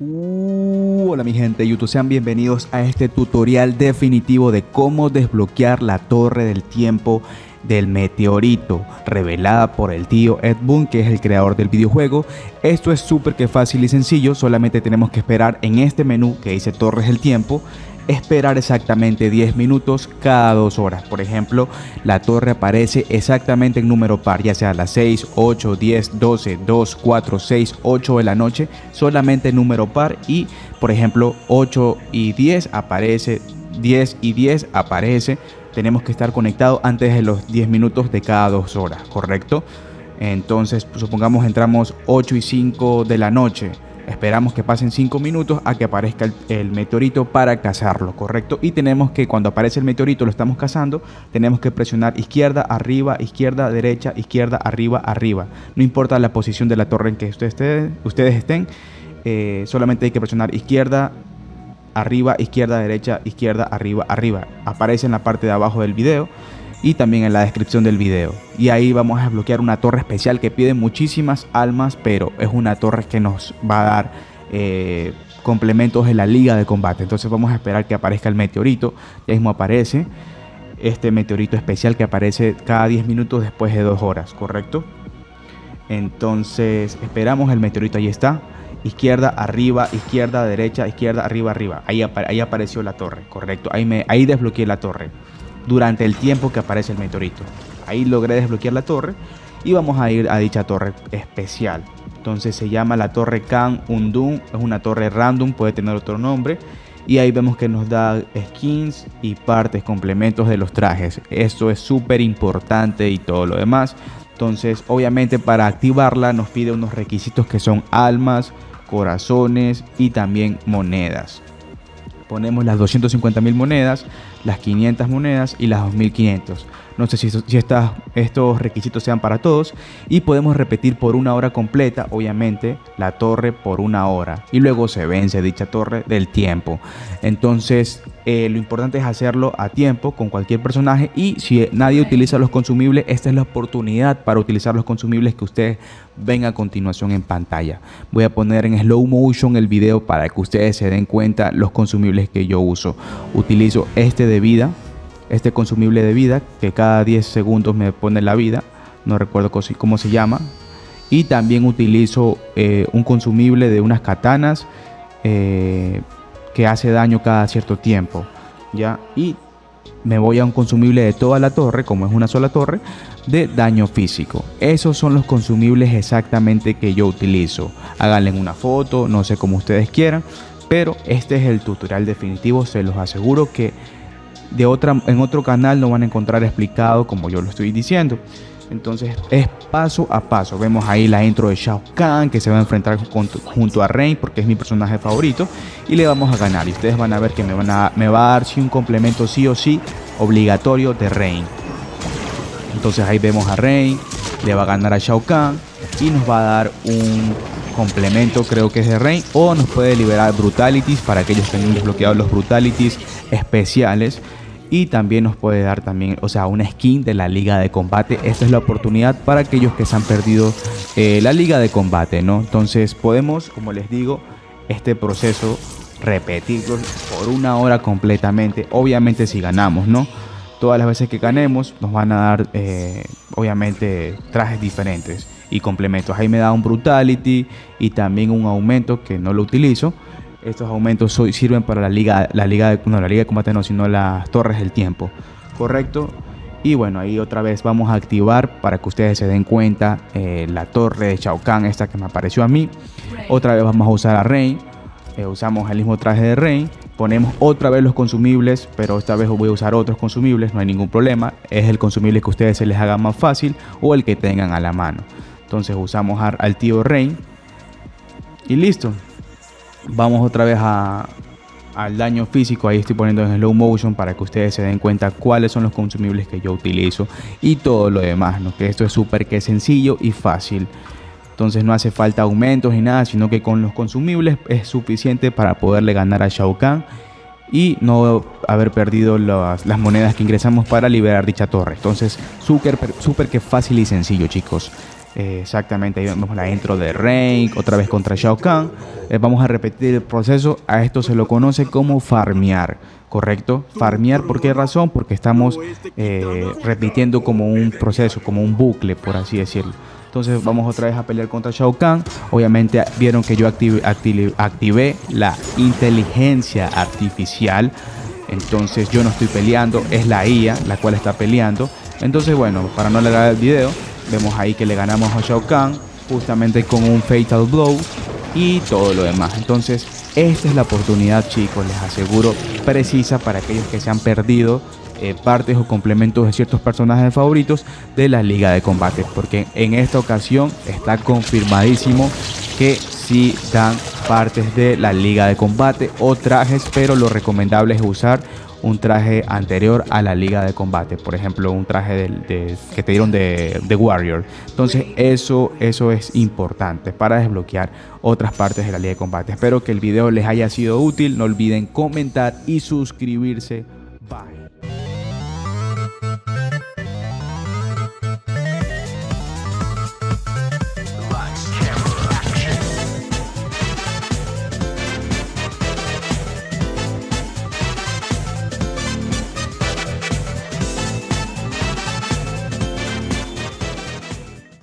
Uh, hola mi gente de YouTube, sean bienvenidos a este tutorial definitivo de cómo desbloquear la torre del tiempo del meteorito revelada por el tío Ed Boon que es el creador del videojuego. Esto es súper que fácil y sencillo solamente tenemos que esperar en este menú que dice torres del tiempo esperar exactamente 10 minutos cada dos horas. Por ejemplo, la torre aparece exactamente en número par, ya sea a las 6, 8, 10, 12, 2, 4, 6, 8 de la noche, solamente número par y, por ejemplo, 8 y 10 aparece, 10 y 10 aparece. Tenemos que estar conectados antes de los 10 minutos de cada dos horas, ¿correcto? Entonces, supongamos entramos 8 y 5 de la noche Esperamos que pasen 5 minutos a que aparezca el, meteorito para cazarlo, ¿correcto? Y tenemos que cuando aparece el meteorito, lo estamos cazando, tenemos que presionar izquierda, arriba, izquierda, derecha, izquierda, arriba, arriba. No importa la posición de la torre en que ustedes, ustedes estén, eh, solamente hay que presionar izquierda, arriba, izquierda, derecha, izquierda, arriba, arriba. Aparece en la parte de abajo del video y también en la descripción del video. Y ahí vamos a desbloquear una torre especial que pide muchísimas almas, pero es una torre que nos va a dar eh, complementos en la liga de combate. Entonces vamos a esperar que aparezca el meteorito. Ya mismo aparece este meteorito especial que aparece cada 10 minutos después de 2 horas, ¿correcto? Entonces esperamos el meteorito, ahí está. Izquierda, arriba, izquierda, derecha, izquierda, arriba, arriba. Ahí, apareció la torre, correcto. Ahí, me, ahí desbloqueé la torre durante el tiempo que aparece el meteorito. Ahí logré desbloquear la torre y vamos a ir a dicha torre especial. Entonces se llama la torre Kan Undun, es una torre random, puede tener otro nombre. Y ahí vemos que nos da skins y partes, complementos de los trajes. Esto es súper importante y todo lo demás. Entonces obviamente para activarla nos pide unos requisitos que son almas, corazones y también monedas ponemos las 250 mil monedas, las 500 monedas y las 2500. No sé si, estos requisitos sean para todos. Y podemos repetir por una hora completa, obviamente, la torre por una hora. Y luego se vence dicha torre del tiempo. Entonces, eh, lo importante es hacerlo a tiempo con cualquier personaje. Y si nadie utiliza los consumibles, esta es la oportunidad para utilizar los consumibles que ustedes ven a continuación en pantalla. Voy a poner en slow motion el video para que ustedes se den cuenta los consumibles que yo uso. Utilizo este de vida este consumible de vida que cada 10 segundos me pone la vida no recuerdo cómo se llama. Y también utilizo eh, un consumible de unas katanas eh, que hace daño cada cierto tiempo ya y me voy a un consumible de toda la torre como es una sola torre de daño físico. Esos son los consumibles exactamente que yo utilizo. Háganle una foto no sé cómo ustedes quieran pero este es el tutorial definitivo se los aseguro que de otra, en otro canal no van a encontrar explicado como yo lo estoy diciendo. Entonces es paso a paso. Vemos ahí la intro de Shao Kahn que se va a enfrentar junto a Rain porque es mi personaje favorito y le vamos a ganar. Y ustedes van a ver que me, van a, va a dar sí, un complemento sí o sí obligatorio de Rain. Entonces ahí vemos a Rain, le va a ganar a Shao Kahn y nos va a dar un complemento creo que es de Rain o nos puede liberar Brutalities para aquellos que han desbloqueado los Brutalities especiales y también nos puede dar también, o sea, una skin de la liga de combate. Esta es la oportunidad para aquellos que se han perdido eh, la liga de combate, ¿no? Entonces podemos, como les digo, este proceso repetirlo por una hora completamente. Obviamente si ganamos, ¿no? Todas las veces que ganemos nos van a dar, eh, obviamente, trajes diferentes y complementos. Ahí me da un Brutality y también un aumento que no lo utilizo estos aumentos sirven para la liga, la liga de, no, la liga de combate no, sino las torres del tiempo. Correcto. Y bueno, ahí otra vez vamos a activar para que ustedes se den cuenta eh, la torre de Shao Kahn, esta que me apareció a mí. Otra vez vamos a usar a Rain. Eh, usamos el mismo traje de Rain. Ponemos otra vez los consumibles, pero esta vez voy a usar otros consumibles, no hay ningún problema. Es el consumible que ustedes se les haga más fácil o el que tengan a la mano. Entonces usamos al tío Rain. Y listo, vamos otra vez al daño físico. Ahí estoy poniendo en slow motion para que ustedes se den cuenta cuáles son los consumibles que yo utilizo y todo lo demás. ¿no? Que esto es súper que sencillo y fácil. Entonces no hace falta aumentos ni nada, sino que con los consumibles es suficiente para poderle ganar a Shao Kahn y no haber perdido las, monedas que ingresamos para liberar dicha torre. Entonces súper que fácil y sencillo chicos. Exactamente, ahí vemos la intro de Rank, otra vez contra Shao Kahn. Eh, vamos a repetir el proceso. A esto se lo conoce como farmear, ¿correcto? Farmear, ¿por qué razón? Porque estamos eh, repitiendo como un proceso, como un bucle, por así decirlo. Entonces vamos otra vez a pelear contra Shao Kahn. Obviamente vieron que yo activé la inteligencia artificial. Entonces yo no estoy peleando, es la IA la cual está peleando. Entonces bueno, para no alargar el video, Vemos ahí que le ganamos a Shao Kahn justamente con un Fatal Blow y todo lo demás. Entonces, esta es la oportunidad, chicos, les aseguro, precisa para aquellos que se han perdido eh, partes o complementos de ciertos personajes favoritos de la liga de combate. Porque en esta ocasión está confirmadísimo que sí dan partes de la liga de combate o trajes, pero lo recomendable es usar un traje anterior a la liga de combate. Por ejemplo, un traje de, que te dieron de, de, Warrior. Entonces, eso, eso es importante para desbloquear otras partes de la liga de combate. Espero que el video les haya sido útil. No olviden comentar y suscribirse